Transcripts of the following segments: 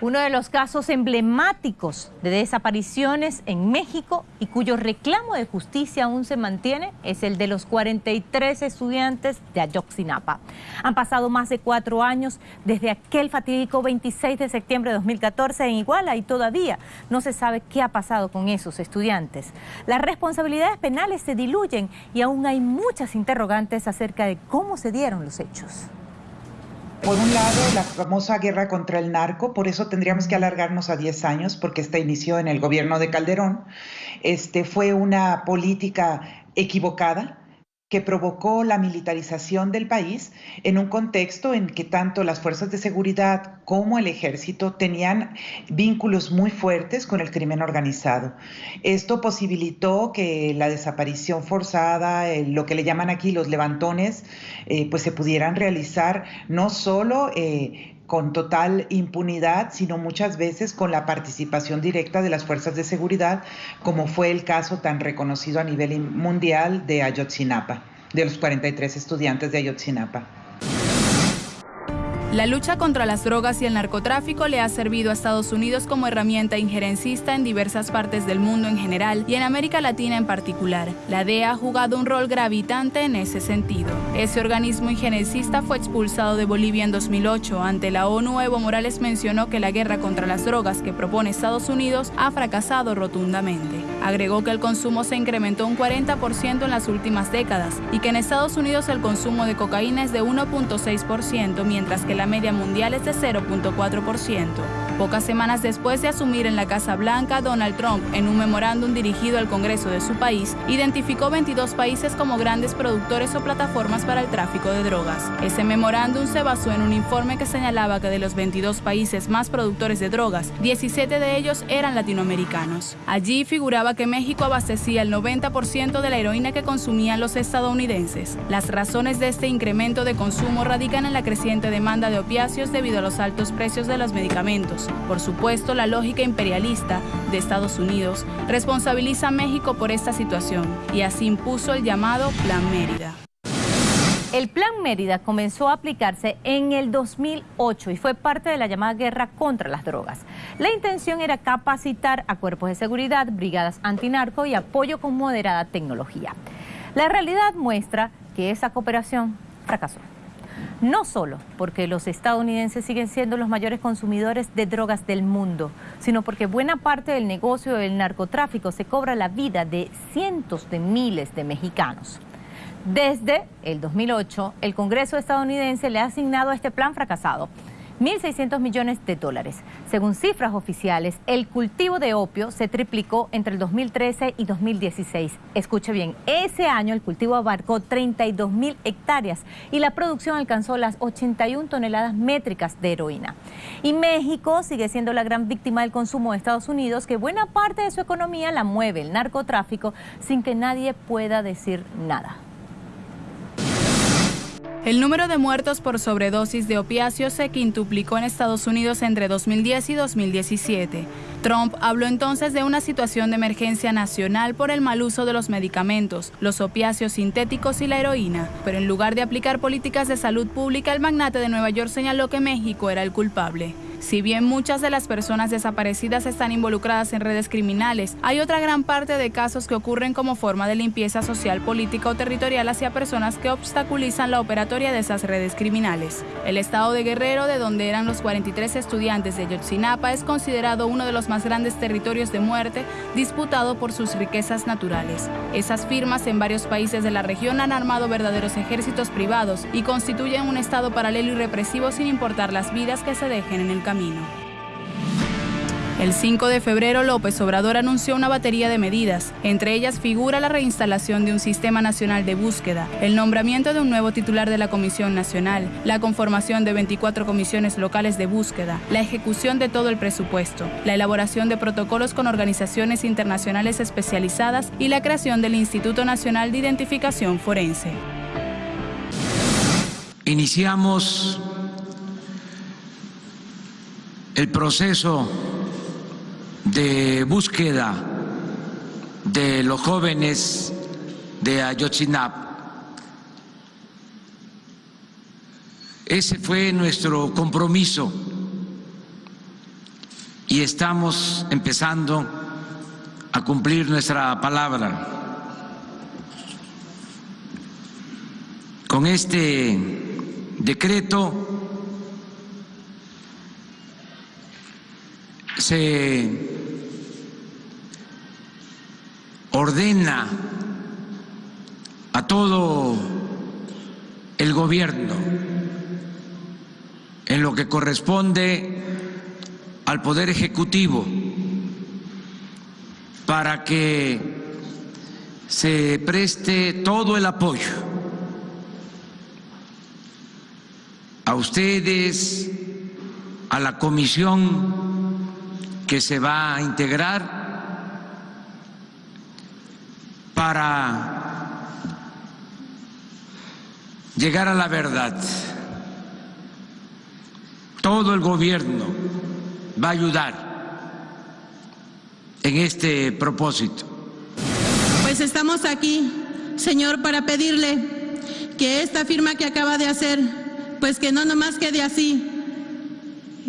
uno de los casos emblemáticos de desapariciones en México y cuyo reclamo de justicia aún se mantiene es el de los 43 estudiantes de Ayotzinapa. Han pasado más de cuatro años desde aquel fatídico 26 de septiembre de 2014 en Iguala y todavía no se sabe qué ha pasado con esos estudiantes. Las responsabilidades penales se diluyen y aún hay muchas interrogantes acerca de cómo se dieron los hechos. Por un lado, la famosa guerra contra el narco, por eso tendríamos que alargarnos a 10 años, porque esta inició en el gobierno de Calderón. Este, fue una política equivocada que provocó la militarización del país en un contexto en que tanto las fuerzas de seguridad como el ejército tenían vínculos muy fuertes con el crimen organizado. Esto posibilitó que la desaparición forzada, lo que le llaman aquí los levantones, eh, pues se pudieran realizar no solo eh, con total impunidad, sino muchas veces con la participación directa de las fuerzas de seguridad, como fue el caso tan reconocido a nivel mundial de Ayotzinapa, de los 43 estudiantes de Ayotzinapa. La lucha contra las drogas y el narcotráfico le ha servido a Estados Unidos como herramienta injerencista en diversas partes del mundo en general y en América Latina en particular. La DEA ha jugado un rol gravitante en ese sentido. Ese organismo injerencista fue expulsado de Bolivia en 2008. Ante la ONU, Evo Morales mencionó que la guerra contra las drogas que propone Estados Unidos ha fracasado rotundamente. Agregó que el consumo se incrementó un 40% en las últimas décadas y que en Estados Unidos el consumo de cocaína es de 1.6%, mientras que la media mundial es de 0.4%. Pocas semanas después de asumir en la Casa Blanca, Donald Trump, en un memorándum dirigido al Congreso de su país, identificó 22 países como grandes productores o plataformas para el tráfico de drogas. Ese memorándum se basó en un informe que señalaba que de los 22 países más productores de drogas, 17 de ellos eran latinoamericanos. Allí figuraba que México abastecía el 90% de la heroína que consumían los estadounidenses. Las razones de este incremento de consumo radican en la creciente demanda de opiáceos debido a los altos precios de los medicamentos por supuesto, la lógica imperialista de Estados Unidos responsabiliza a México por esta situación y así impuso el llamado Plan Mérida. El Plan Mérida comenzó a aplicarse en el 2008 y fue parte de la llamada guerra contra las drogas. La intención era capacitar a cuerpos de seguridad, brigadas antinarco y apoyo con moderada tecnología. La realidad muestra que esa cooperación fracasó no solo porque los estadounidenses siguen siendo los mayores consumidores de drogas del mundo, sino porque buena parte del negocio del narcotráfico se cobra la vida de cientos de miles de mexicanos. Desde el 2008, el Congreso estadounidense le ha asignado a este plan fracasado 1.600 millones de dólares. Según cifras oficiales, el cultivo de opio se triplicó entre el 2013 y 2016. Escuche bien, ese año el cultivo abarcó 32 mil hectáreas y la producción alcanzó las 81 toneladas métricas de heroína. Y México sigue siendo la gran víctima del consumo de Estados Unidos, que buena parte de su economía la mueve el narcotráfico sin que nadie pueda decir nada. El número de muertos por sobredosis de opiáceos se quintuplicó en Estados Unidos entre 2010 y 2017. Trump habló entonces de una situación de emergencia nacional por el mal uso de los medicamentos, los opiáceos sintéticos y la heroína. Pero en lugar de aplicar políticas de salud pública, el magnate de Nueva York señaló que México era el culpable. Si bien muchas de las personas desaparecidas están involucradas en redes criminales, hay otra gran parte de casos que ocurren como forma de limpieza social, política o territorial hacia personas que obstaculizan la operatoria de esas redes criminales. El estado de Guerrero, de donde eran los 43 estudiantes de Yotzinapa, es considerado uno de los más grandes territorios de muerte disputado por sus riquezas naturales. Esas firmas en varios países de la región han armado verdaderos ejércitos privados y constituyen un estado paralelo y represivo sin importar las vidas que se dejen en el camino. El 5 de febrero, López Obrador anunció una batería de medidas. Entre ellas figura la reinstalación de un sistema nacional de búsqueda, el nombramiento de un nuevo titular de la Comisión Nacional, la conformación de 24 comisiones locales de búsqueda, la ejecución de todo el presupuesto, la elaboración de protocolos con organizaciones internacionales especializadas y la creación del Instituto Nacional de Identificación Forense. Iniciamos el proceso de búsqueda de los jóvenes de Ayotzinapa. Ese fue nuestro compromiso y estamos empezando a cumplir nuestra palabra. Con este decreto se ordena a todo el gobierno en lo que corresponde al Poder Ejecutivo para que se preste todo el apoyo a ustedes, a la comisión que se va a integrar para llegar a la verdad. Todo el gobierno va a ayudar en este propósito. Pues estamos aquí, Señor, para pedirle que esta firma que acaba de hacer, pues que no nomás quede así.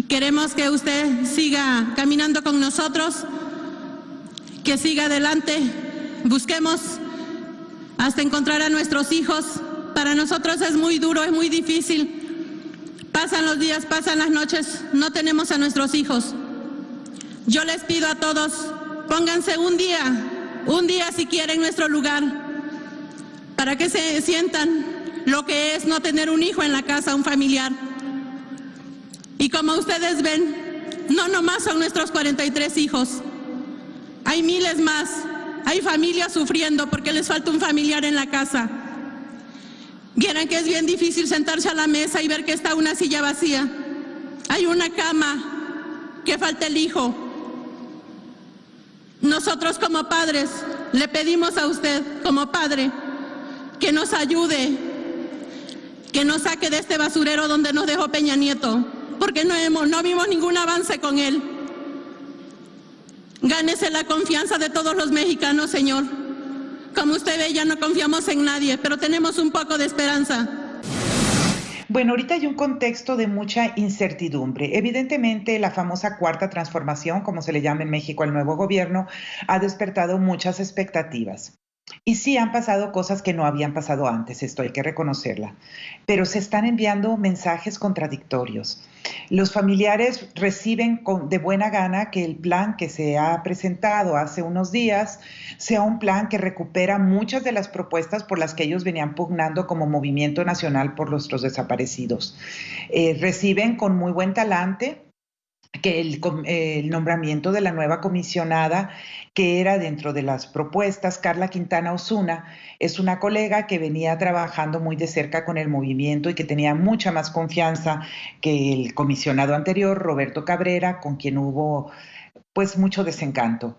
Queremos que usted siga caminando con nosotros, que siga adelante, busquemos hasta encontrar a nuestros hijos. Para nosotros es muy duro, es muy difícil. Pasan los días, pasan las noches, no tenemos a nuestros hijos. Yo les pido a todos Pónganse un día, un día si quieren nuestro lugar, para que se sientan lo que es no tener un hijo en la casa, un familiar. Y como ustedes ven, no nomás son nuestros 43 hijos, hay miles más, hay familias sufriendo porque les falta un familiar en la casa. Vieran que es bien difícil sentarse a la mesa y ver que está una silla vacía. Hay una cama, que falta el hijo, nosotros como padres le pedimos a usted, como padre, que nos ayude, que nos saque de este basurero donde nos dejó Peña Nieto, porque no, hemos, no vimos ningún avance con él. Gánese la confianza de todos los mexicanos, Señor. Como usted ve, ya no confiamos en nadie, pero tenemos un poco de esperanza. Bueno, ahorita hay un contexto de mucha incertidumbre. Evidentemente, la famosa cuarta transformación, como se le llama en México al nuevo gobierno, ha despertado muchas expectativas. Y sí han pasado cosas que no habían pasado antes, esto hay que reconocerla, pero se están enviando mensajes contradictorios. Los familiares reciben de buena gana que el plan que se ha presentado hace unos días sea un plan que recupera muchas de las propuestas por las que ellos venían pugnando como Movimiento Nacional por nuestros desaparecidos. Eh, reciben con muy buen talante que el, nombramiento de la nueva comisionada, que era dentro de las propuestas, Carla Quintana Osuna, es una colega que venía trabajando muy de cerca con el movimiento y que tenía mucha más confianza que el comisionado anterior, Roberto Cabrera, con quien hubo pues mucho desencanto.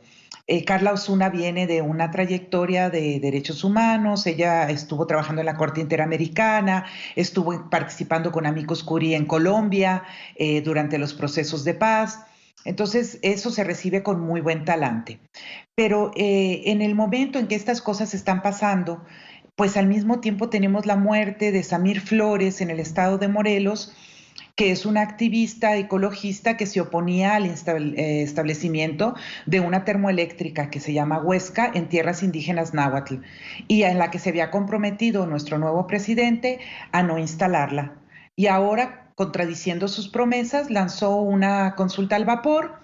Eh, Carla Osuna viene de una trayectoria de derechos humanos, ella estuvo trabajando en la Corte Interamericana, estuvo participando con Amigos Curi en Colombia eh, durante los procesos de paz. Entonces, eso se recibe con muy buen talante. Pero eh, en el momento en que estas cosas están pasando, pues al mismo tiempo tenemos la muerte de Samir Flores en el estado de Morelos, que es una activista ecologista que se oponía al eh, establecimiento de una termoeléctrica que se llama Huesca en tierras indígenas náhuatl y en la que se había comprometido nuestro nuevo presidente a no instalarla. Y ahora, contradiciendo sus promesas, lanzó una consulta al vapor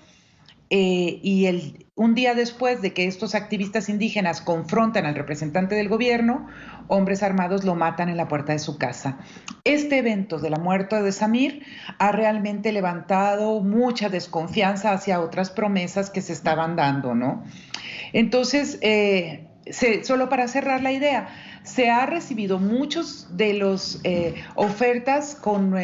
eh, y el, un día después de que estos activistas indígenas confrontan al representante del gobierno, hombres armados lo matan en la puerta de su casa. Este evento de la muerte de Samir ha realmente levantado mucha desconfianza hacia otras promesas que se estaban dando, ¿no? Entonces, eh, solo para cerrar la idea, se ha recibido muchos de las eh, ofertas con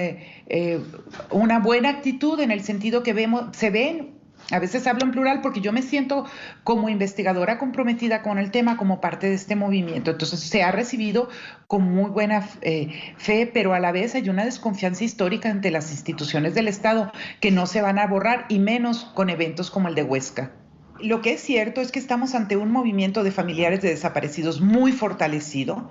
una buena actitud en el sentido que vemos, se ven a veces hablo en plural porque yo me siento como investigadora comprometida con el tema como parte de este movimiento. Entonces se ha recibido con muy buena eh, fe, pero a la vez hay una desconfianza histórica ante las instituciones del Estado que no se van a borrar y menos con eventos como el de Huesca. Lo que es cierto es que estamos ante un movimiento de familiares de desaparecidos muy fortalecido.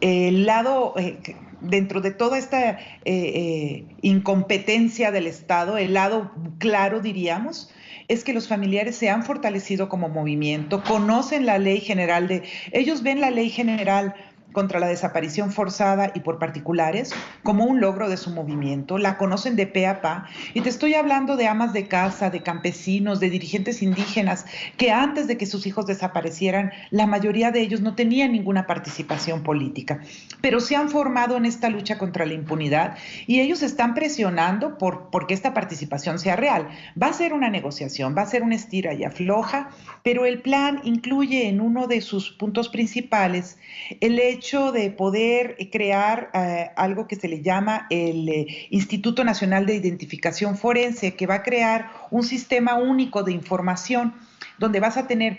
El lado, eh, dentro de toda esta eh, eh, incompetencia del Estado, el lado claro, diríamos, es que los familiares se han fortalecido como movimiento, conocen la ley general de, ellos ven la ley general contra la desaparición forzada y por particulares como un logro de su movimiento, la conocen de pe a pa, y te estoy hablando de amas de casa, de campesinos, de dirigentes indígenas, que antes de que sus hijos desaparecieran, la mayoría de ellos no tenían ninguna participación política, pero se han formado en esta lucha contra la impunidad y ellos están presionando por porque esta participación sea real. Va a ser una negociación, va a ser una estira y afloja, pero el plan incluye en uno de sus puntos principales el hecho hecho de poder eh, crear eh, algo que se le llama el eh, Instituto Nacional de Identificación Forense, que va a crear un sistema único de información donde vas a tener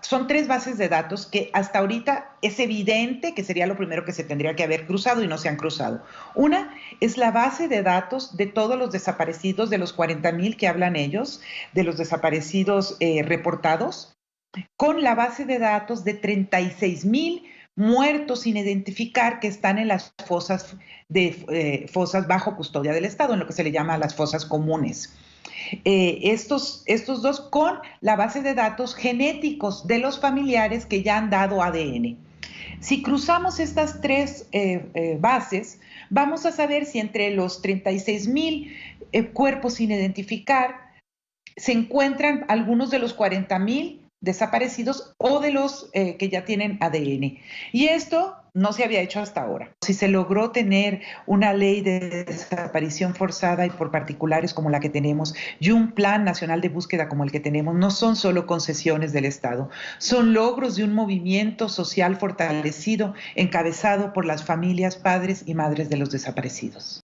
son tres bases de datos que hasta ahorita es evidente que sería lo primero que se tendría que haber cruzado y no se han cruzado. Una es la base de datos de todos los desaparecidos, de los 40 mil que hablan ellos, de los desaparecidos reportados con la base de datos de 36 mil muertos sin identificar que están en las fosas, de, eh, fosas bajo custodia del Estado, en lo que se le llama las fosas comunes. Eh, estos, estos dos con la base de datos genéticos de los familiares que ya han dado ADN. Si cruzamos estas tres eh, bases, vamos a saber si entre los 36 mil cuerpos sin identificar se encuentran algunos de los 40 mil desaparecidos o de los eh, que ya tienen ADN. Y esto no se había hecho hasta ahora. Si se logró tener una ley de desaparición forzada y por particulares como la que tenemos y un plan nacional de búsqueda como el que tenemos, no son solo concesiones del Estado, son logros de un movimiento social fortalecido encabezado por las familias, padres y madres de los desaparecidos.